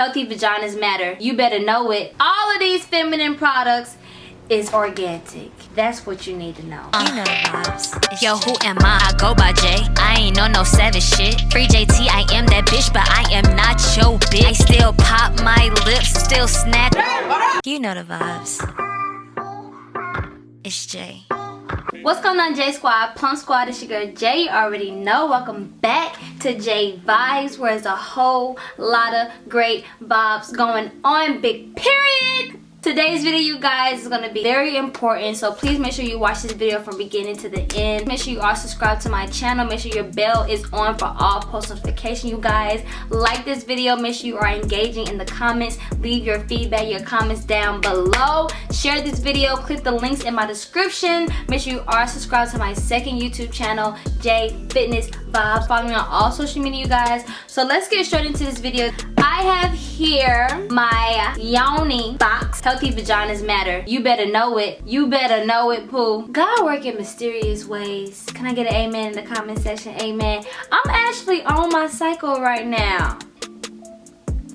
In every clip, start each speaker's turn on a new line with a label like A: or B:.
A: Healthy vaginas matter. You better know it. All of these feminine products is organic. That's what you need to know.
B: Uh, you know the vibes. Yo, who am I? I go by J. I ain't on no savage shit. Free JT, I am that bitch, but I am not your bitch. I still pop my lips, still snap. You know the vibes. It's Jay.
A: What's going on J Squad? Plum Squad, it's your girl Jay. You already know. Welcome back to J Vibes where there's a whole lot of great vibes going on. Big period. Today's video, you guys, is going to be very important. So please make sure you watch this video from beginning to the end. Make sure you are subscribed to my channel. Make sure your bell is on for all post notification, you guys. Like this video. Make sure you are engaging in the comments. Leave your feedback, your comments down below. Share this video. Click the links in my description. Make sure you are subscribed to my second YouTube channel, J Fitness Vibes. Follow me on all social media, you guys. So let's get straight into this video. I have here my Yoni box. Healthy vaginas matter. You better know it. You better know it, Pooh. God work in mysterious ways. Can I get an amen in the comment section? Amen. I'm actually on my cycle right now.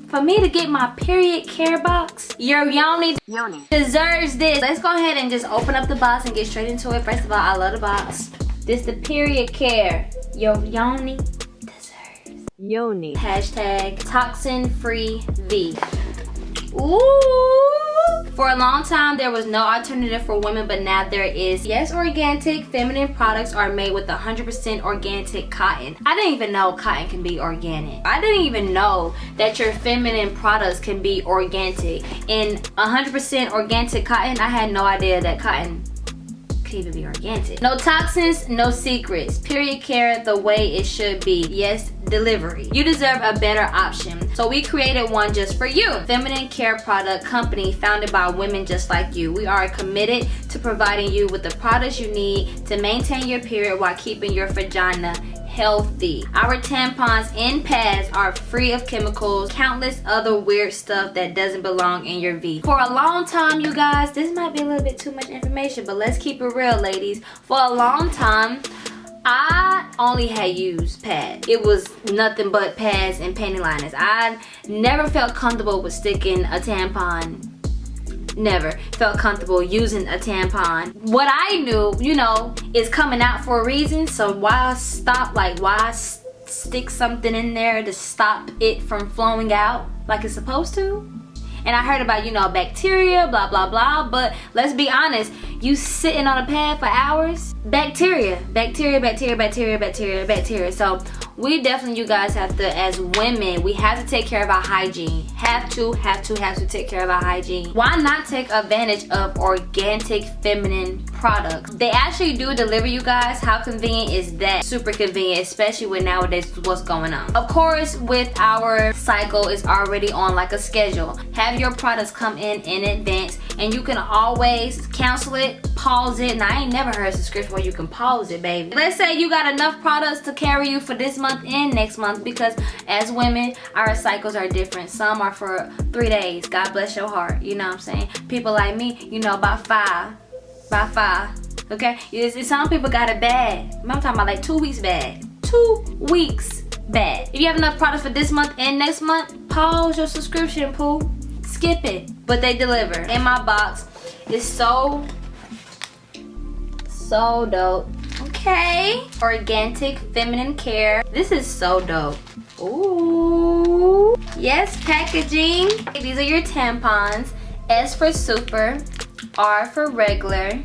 A: For me to get my period care box, your Yoni, Yoni deserves this. Let's go ahead and just open up the box and get straight into it. First of all, I love the box. This the period care. Your Yoni
C: Yoni.
A: Hashtag toxin free V. Ooh. For a long time, there was no alternative for women, but now there is. Yes, organic feminine products are made with 100% organic cotton. I didn't even know cotton can be organic. I didn't even know that your feminine products can be organic. In 100% organic cotton, I had no idea that cotton even be organic. No toxins, no secrets. Period care the way it should be. Yes, delivery. You deserve a better option. So we created one just for you. Feminine Care Product Company founded by women just like you. We are committed to providing you with the products you need to maintain your period while keeping your vagina healthy. Our tampons and pads are free of chemicals, countless other weird stuff that doesn't belong in your V. For a long time, you guys, this might be a little bit too much information, but let's keep it real, ladies. For a long time, I only had used pads. It was nothing but pads and panty liners. I never felt comfortable with sticking a tampon never felt comfortable using a tampon. What I knew, you know, is coming out for a reason. So why stop, like why stick something in there to stop it from flowing out like it's supposed to? And I heard about, you know, bacteria, blah, blah, blah. But let's be honest, you sitting on a pad for hours, bacteria, bacteria, bacteria, bacteria, bacteria, bacteria. So we definitely you guys have to as women we have to take care of our hygiene have to have to have to take care of our hygiene why not take advantage of organic feminine products they actually do deliver you guys. How convenient is that? Super convenient especially with nowadays what's going on. Of course with our cycle is already on like a schedule. Have your products come in in advance and you can always cancel it pause it. And i ain't never heard a subscription where you can pause it baby. Let's say you got enough products to carry you for this month and next month because as women our cycles are different. Some are for three days. God bless your heart. You know what i'm saying? People like me you know about five by five okay some people got it bad i'm talking about like two weeks bad two weeks bad if you have enough product for this month and next month pause your subscription Pooh skip it. But they deliver. In my box. It's so so dope. Okay? Organic feminine care. This is so dope. Ooh. Yes, packaging. These are your tampons. S for super, R for regular.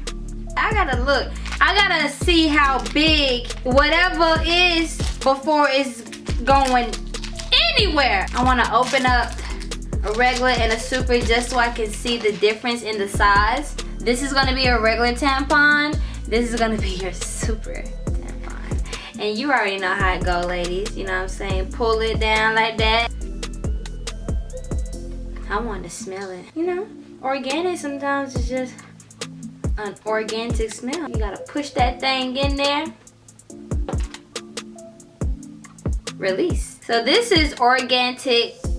A: I gotta look. I gotta see how big whatever is before it's going anywhere. I wanna open up a regular and a super just so I can see the difference in the size. This is gonna be a regular tampon. This is gonna be your super. Tampon. And you already know how it go, ladies. You know what I'm saying? Pull it down like that. I want to smell it. You know, organic sometimes is just an organic smell. You gotta push that thing in there. Release. So this is organic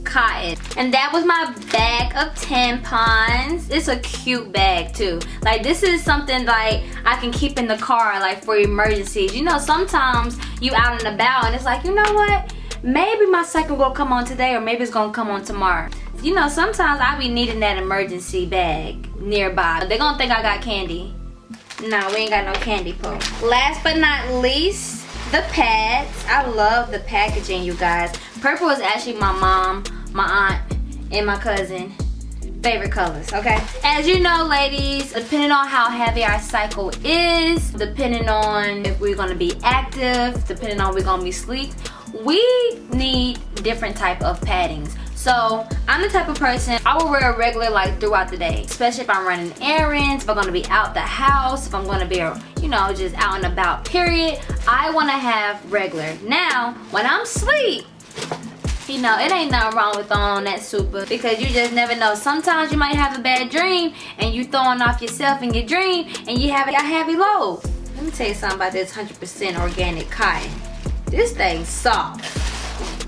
A: cotton and that was my bag of tampons it's a cute bag too like this is something like i can keep in the car like for emergencies you know sometimes you out and about and it's like you know what maybe my cycle will come on today or maybe it's gonna come on tomorrow. You know, sometimes I be needing that emergency bag nearby. They're gonna think I got candy. No, we ain't got no candy pull. Last but not least, the pads. I love the packaging, you guys. Purple is actually my mom, my aunt, and my cousin favorite colors, okay? As you know, ladies, depending on how heavy our cycle is, depending on if we're gonna be active, depending on we're gonna be sleep, we need different type of paddings. So I'm the type of person, I will wear a regular like throughout the day, especially if I'm running errands, if I'm gonna be out the house, if I'm gonna be, you know, just out and about, period. I wanna have regular. Now, when I'm asleep, you know, it ain't nothing wrong with throwing that super because you just never know. Sometimes you might have a bad dream and you throwing off yourself in your dream and you have a heavy load. Let me tell you something about this 100% organic cotton. This thing's soft.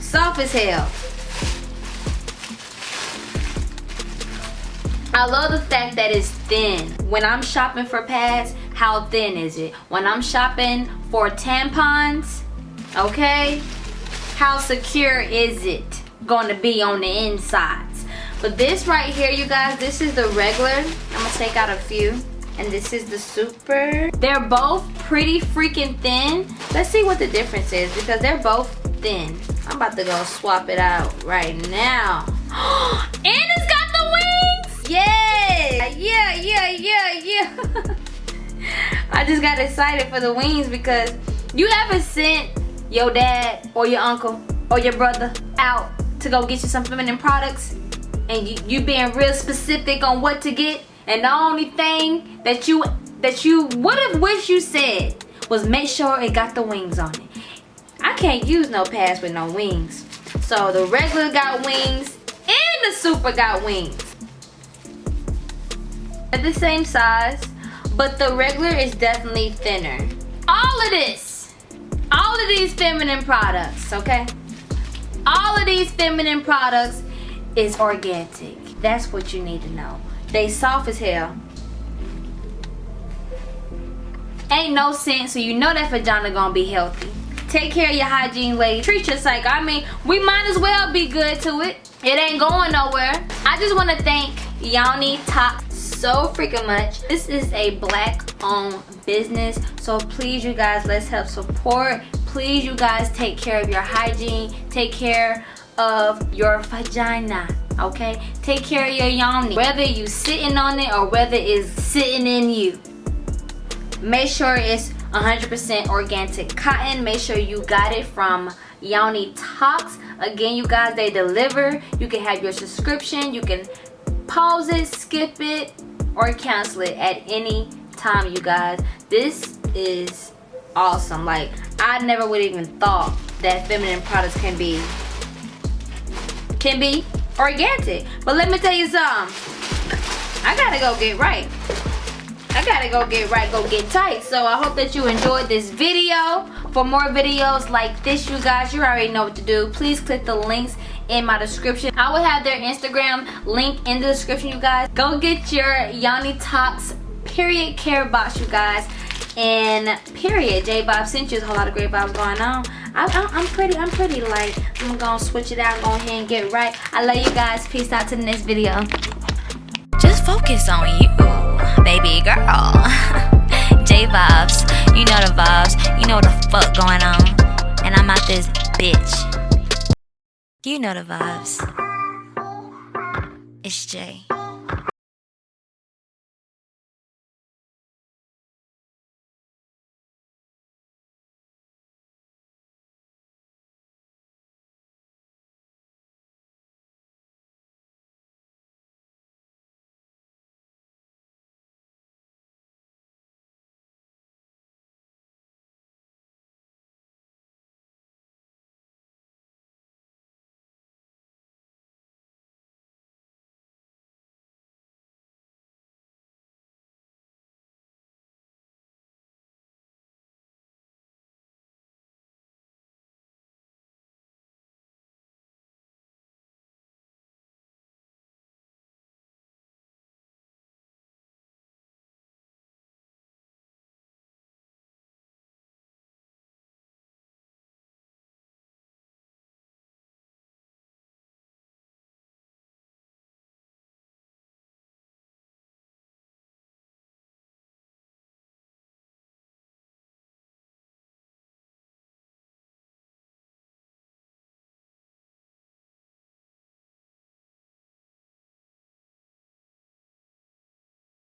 A: Soft as hell. I love the fact that it's thin. When I'm shopping for pads, how thin is it? When I'm shopping for tampons, okay, how secure is it going to be on the insides but this right here you guys this is the regular i'm gonna take out a few and this is the super. They're both pretty freaking thin. Let's see what the difference is because they're both thin. I'm about to go swap it out right now. And it's got the wings! Yeah yeah yeah yeah yeah. I just got excited for the wings because you ever sent your dad or your uncle or your brother out to go get you some feminine products? And you, you being real specific on what to get and the only thing that you that you would have wished you said was make sure it got the wings on it. I can't use no pads with no wings. So the regular got wings and the super got wings. At the same size, but the regular is definitely thinner. All of this all of these feminine products, okay? All of these feminine products is organic. That's what you need to know. They soft as hell. Ain't no sense, so you know that vagina gonna be healthy. Take care of your hygiene, lady. Treat your cycle. I mean, we might as well be good to it. It ain't going nowhere. I just want to thank Yoni Top so freaking much. This is a black owned business. So please you guys, let's help support. Please you guys take care of your hygiene. Take care of your vagina okay? Take care of your yoni whether you sitting on it or whether it's sitting in you. Make sure it's 100% organic cotton. Make sure you got it from Yoni Talks. Again you guys they deliver. You can have your subscription. You can pause it skip it or cancel it at any time you guys. This is awesome. Like i never would even thought that feminine products can be can be organic but let me tell you something i gotta go get right I gotta go get right, go get tight. So I hope that you enjoyed this video. For more videos like this, you guys, you already know what to do. Please click the links in my description. I will have their Instagram link in the description, you guys. Go get your Yoni Talks period care box, you guys. And period, J Bob sent you a whole lot of great vibes going on. I, am pretty, I'm pretty light. I'm gonna switch it out, go ahead and get right. I love you guys. Peace out to the next video.
B: Just focus on you, baby girl. J vibes, you know the vibes, you know what the fuck going on. And I'm out this bitch. You know the vibes. It's Jay.